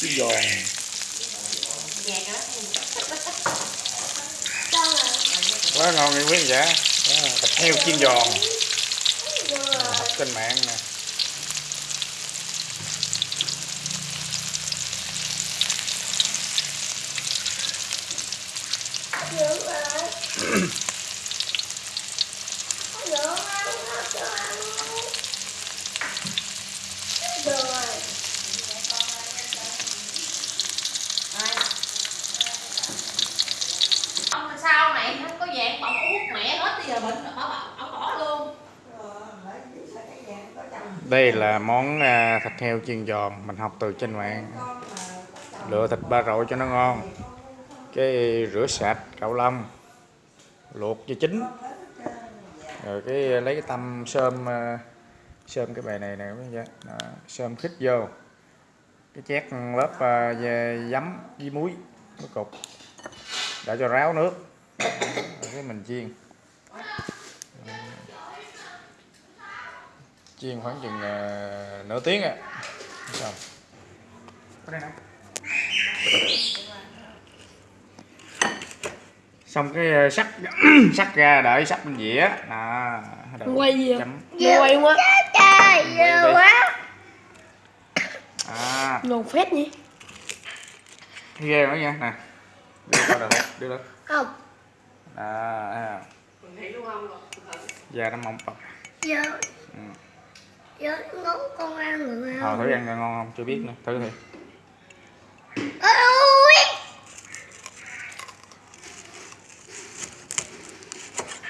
Chiên giòn quá ngon nha quý vị giả thịt heo chiên giòn. Học trên mạng nè. Ông là sao này không có dạng bọc uống mẹ hết bây giờ bệnh bỏ bỏ ông bỏ luôn đây là món à, thịt heo chiên giòn, mình học từ trên mạng. Lựa thịt ba rọi cho nó ngon. Cái rửa sạch, cạo lông, luộc cho chín. Rồi cái lấy cái tăm sơm à, sơm cái bài này nè quý sơm khít vô. Cái chét lớp à, giấm với muối, với cục. Để cho ráo nước. Rồi cái mình chiên. Chiên khoảng chừng à, nửa tiếng á xong. Có đây nè. xong cái à, sắc sắc ra đợi sắc bên dĩa. Đó rồi Quay gì vậy? chấm. Quay quá. Quay đi. à. Ngon phết nhỉ? Ghê quá nha. Nè đưa qua được đưa lên. Không. Đó thấy không? da nó mỏng bọc Giờ. Ừ. Giờ ngón con ăn được Ờ, thử ăn ngon không? Chưa biết nữa. Thử thì Ôi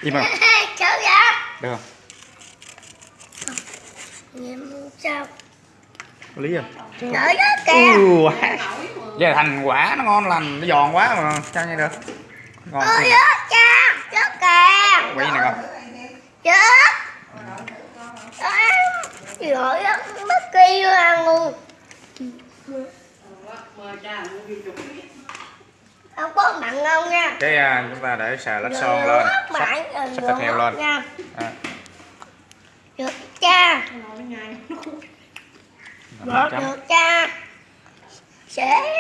im không Cháu dạ được không? Nhìn sao? Có lý không? Đợi đó kìa. Quá. Vậy là thành quả nó ngon lành nó giòn quá mà. Sao như được? Ngon Ôi đó cha. Chết kìa. Quay này con Chết Rồi đó Mất kỳ ăn luôn. Không có mặn không nha? Cái à, chúng ta để xà lách son lên. sắp, thịt heo lên. nha. À, Được cha. Được được cha. Sẽ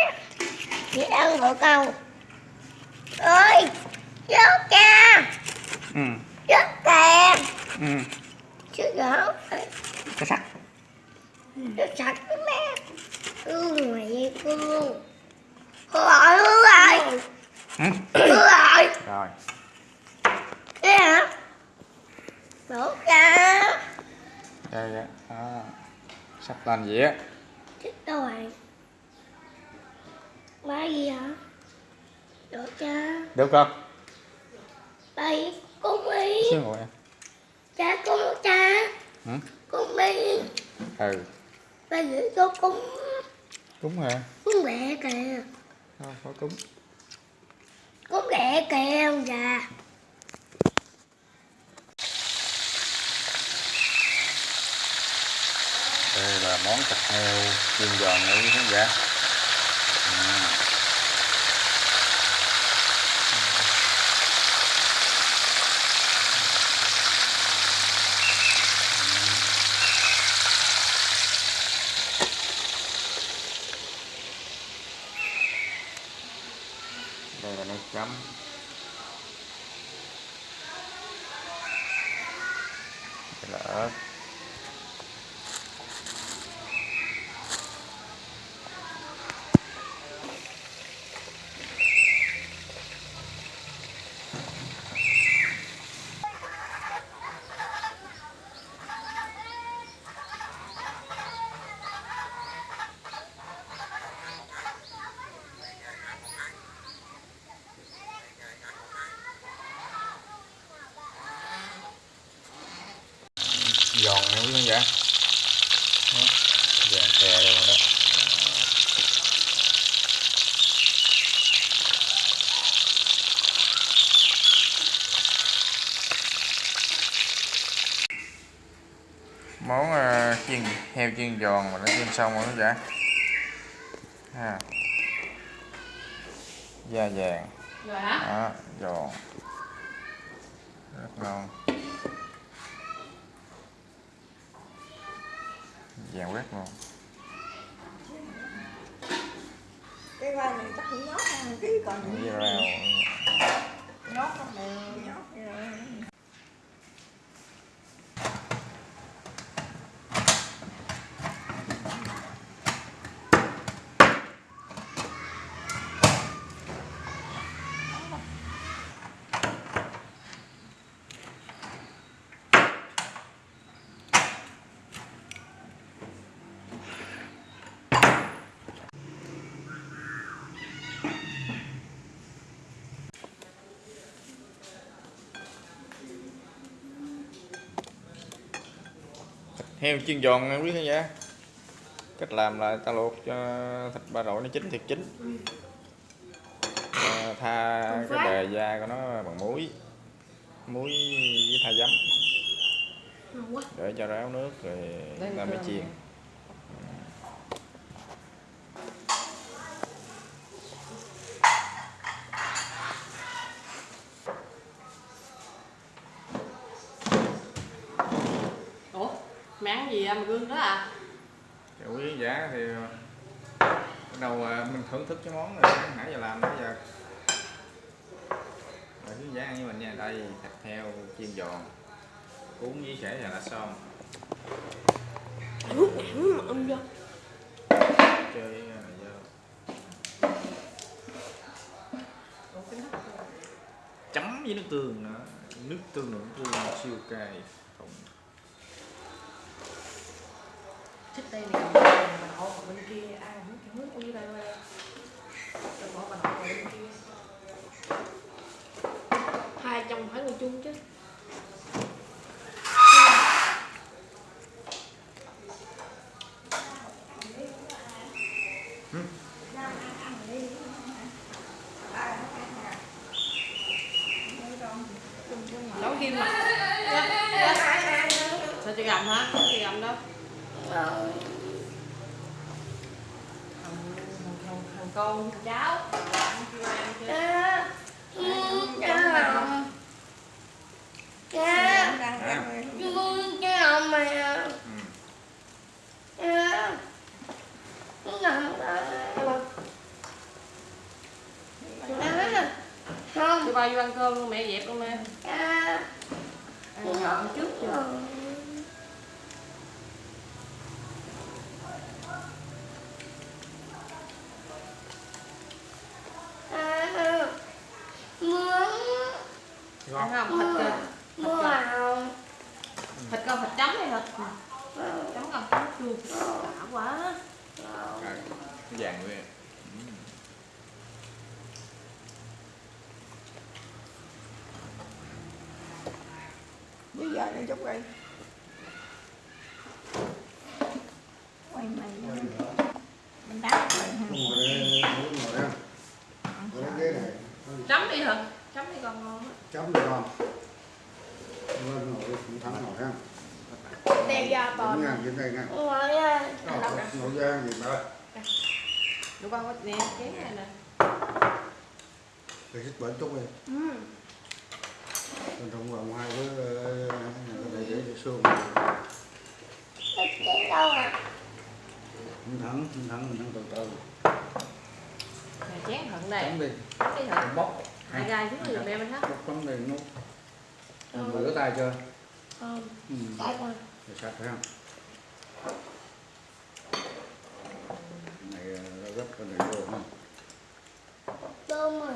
Chị ăn được không Ơi Chết cha. Ừ, Chết kìa ừ. Chứ gỡ cái sạch cái mẹ. Thương mẹ thương Hư rồi hư rồi ừ. Hư rồi rồi. Thế hả? Đổ cha đây vậy đó. sắp lên dĩa Chết đâu rồi Ba gì hả? Đổ cha được không? Đây Cung đi xíu ngồi em Cha cung cha. Ừ. Cung đi ừ. Ba gửi cho cung đúng hả? Cung mẹ kìa. Thôi, có cúng? Cung mẹ kìa ông già. Đây là món thịt heo chiên giòn nha quý khán giả. Đây chấm. Đây là ớt. Đó, vàng khè luôn rồi đó. Món ờ, chiên heo chiên giòn mà nó chiên xong rồi khán giả. Ha. Da vàng. Hả đó giòn. Rất ngon chèo quét luôn cái vai này chắc cũng nhót ha ký còn với rau nhót không đều nhót heo chiên giòn nha quý khán giả cách làm là ta luộc cho thịt ba rọi nó chín thiệt chín. À, tha cái bề da của nó bằng muối. Muối với tha giấm. Ngon quá. Để cho ráo nước rồi ta mới chiên nè. ủa mẹ ăn gì mà gương đó à? Dạ, quý giả thì bắt đầu à, mình thưởng thức cái món này. Nãy giờ làm nãy giờ rồi quý giả ăn với mình nha. Đây thịt heo chiên giòn cuốn với sẻ và lá son Nước nặng mà ông vô chơi à, vô chấm với nước tương nữa. Nước tương nước tương siêu cay không thích đây này cầm bà nội còn bên kia. Ai không chịu nước đi đây đây rồi bỏ bà nội vào bên kia. Hai chồng phải ngồi chung chứ. Nấu kim mà sao chị gầm hả? Không chị gầm đâu Rồi thằng thằng con thằng cháu. Chưa chưa À. Không. Tôi bao vô ăn cơm luôn mẹ dẹp luôn mẹ. Ăn ngậm trước chưa À, muốn ăn không? Thịt cơ mua. vào thịt con thịt chấm hay thịt chấm con chấm chua. Đã quá. Cái vàng luôn bây giờ nó chút đi quay mày mình đá rồi ha chấm đi hả chấm đi con ngon á chấm được không lên ngồi cũng thắng ngồi ha Đây ra đứng toàn ngang trên đây ngang Ngồi nha ngồi ra gì mà đủ con có nè chén này nè thì hít bệnh chút đi Ừ. còn trong vòng hai với để để xương Thịt chén đâu à? Không thắng không thắng mình thắng từ từ. Nè chén thận này chấm đi. Chấm đi thận bóc. Hai gai xuống rồi mẹ mình hết bóc chấm đi nút rửa tay chưa? Không ừ. Tại mà để sạch phải không? Này ờ, gấp cái này vô không? Tôm mà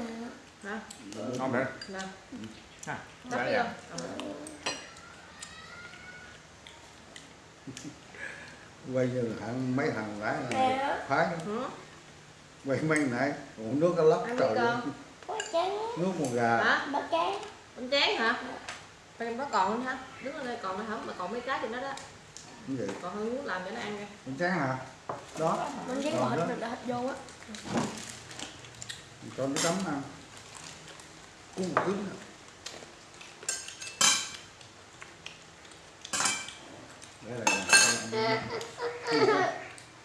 hả? Ngon đấy nè ha đã đi dạ. không quay như thằng mấy thằng lái Nè. là phái quay mấy nãy uống nước cái lóc trời con. Nước một gà. Hả? Bác chén con chén hả Bên đó còn không hả? Đứng ở đây còn nó không mà còn mấy cái thì nó đó. Cái gì? Còn hơn muốn làm cho nó ăn nha. Con chán hả? Đó. Mình chén Còn bỏ đó. thịt thịt vô á. Cho nó chấm ăn cuốn một cứng đây là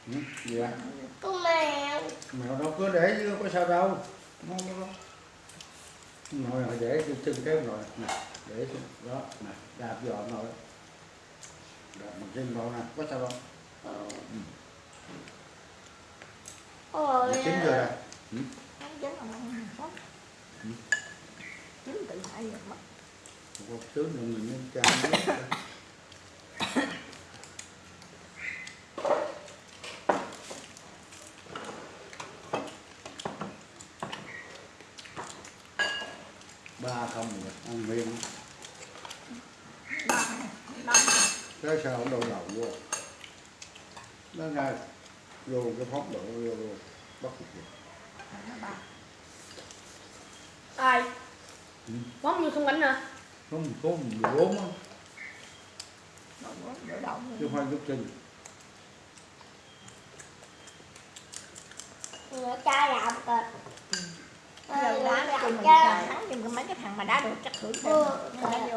Ừ, gì ạ Con mèo. Mèo đâu có để chứ có sao đâu. Nó nó này để trên chân cái nồi nè để đó nè đạp giò nồi đạp bằng chân nồi nè. Có sao đâu Ôi, chín rồi Không là không không Chín tự hại rồi mất một nữa mình nên ra. ba không rồi ăn miên cái sao không đổ đầu vô nó ngay vô cái phóng đổ vô vô bắt được ai? Ừ. món như không bánh hả? Không có mười bốn á. Chứ không phải chút chân Người cha làm kìa Giờ đá chung mình chung cái mấy cái thằng mà đá được chắc thử xem. Ừ. Nó đá vô